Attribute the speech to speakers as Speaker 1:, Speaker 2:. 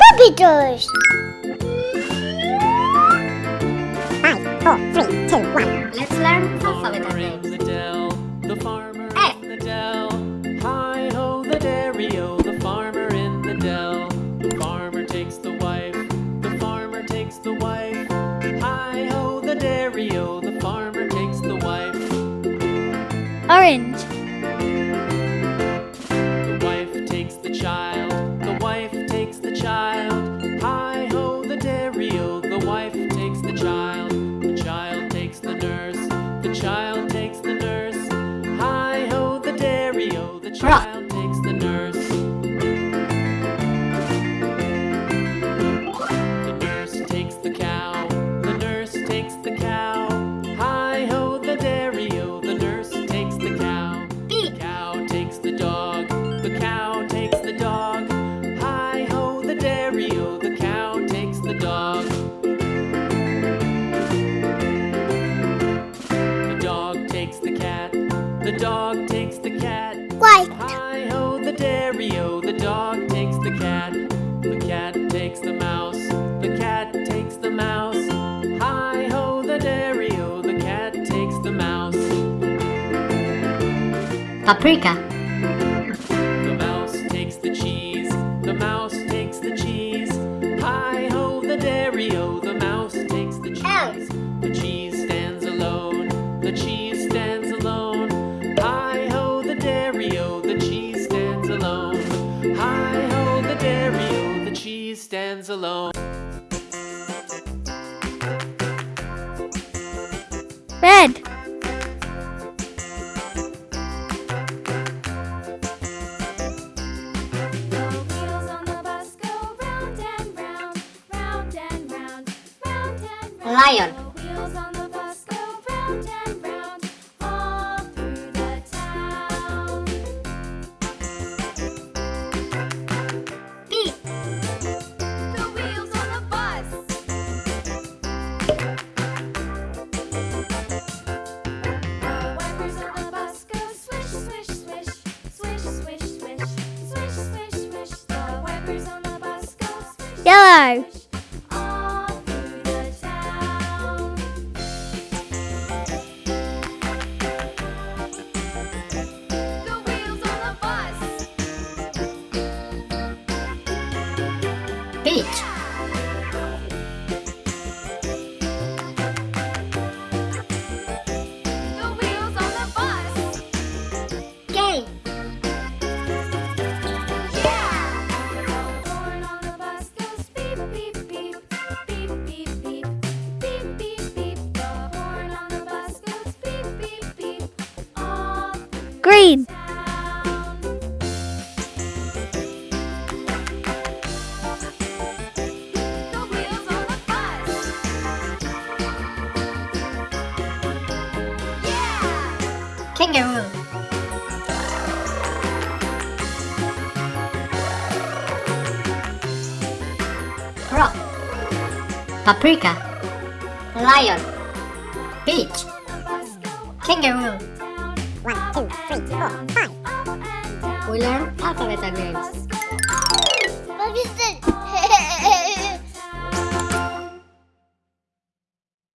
Speaker 1: Puppy toys.
Speaker 2: Five, four, three, two, one.
Speaker 3: Let's learn alphabet
Speaker 4: farmer in the dell, the farmer
Speaker 3: F.
Speaker 4: in the dell. Hi ho the dairy-o, the farmer in the dell. The farmer takes the wife, the farmer takes the wife. Hi ho the dairy-o, the farmer takes the wife.
Speaker 1: Orange.
Speaker 4: The dog, the cow takes the dog. Hi ho the dairy-o, oh, the cow takes the dog. The dog takes the cat, the dog takes the cat.
Speaker 1: White.
Speaker 4: Hi ho the dairy-o, oh, the dog takes the cat. The cat takes the mouse, the cat takes the mouse. Hi ho the dairy-o, oh, the cat takes the mouse.
Speaker 3: Paprika.
Speaker 4: The mouse takes the cheese, the mouse takes the cheese. Hi ho the dairy-o, the mouse takes the cheese. The cheese stands alone, the cheese stands alone. Hi ho the dairy-o, the cheese stands alone. Hi ho the dairy-o, the cheese stands alone.
Speaker 1: Red.
Speaker 3: lion.
Speaker 1: Yellow.
Speaker 3: Peach.
Speaker 5: The wheels on the bus.
Speaker 3: K.
Speaker 5: Yeah! The
Speaker 3: Kangaroo. Frog. Paprika. Lion. Peach. Kangaroo.
Speaker 2: One, two, three, four, five.
Speaker 3: We learn alphabet names.